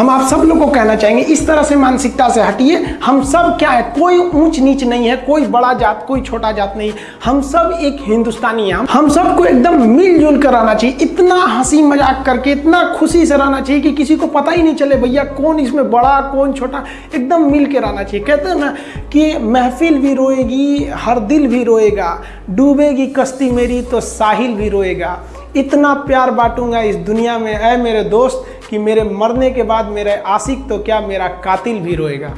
हम आप सब लोग को कहना चाहेंगे, इस तरह से मानसिकता से हटिए। हम सब क्या है, कोई ऊंच नीच नहीं है, कोई बड़ा जात, कोई छोटा जात नहीं। हम सब एक हिंदुस्तानी हैं। हम सबको एकदम मिलजुल कर रहना चाहिए। इतना हँसी मज़ाक करके, इतना खुशी से रहना चाहिए कि किसी को पता ही नहीं चले, भैया, कौन इसमें बड़ा, कौन छोटा? एकदम मिल के रहना चाहिए। कहते हैं ना कि महफिल भी रोएगी, हर दिल भी रोएगा। डूबेगी कश्ती मेरी तो साहिल भी रोएगा। इतना प्यार बांटूँगा इस दुनिया में है मेरे दोस्त, कि मेरे मरने के बाद मेरे आशिक तो क्या मेरा कातिल भी रोएगा।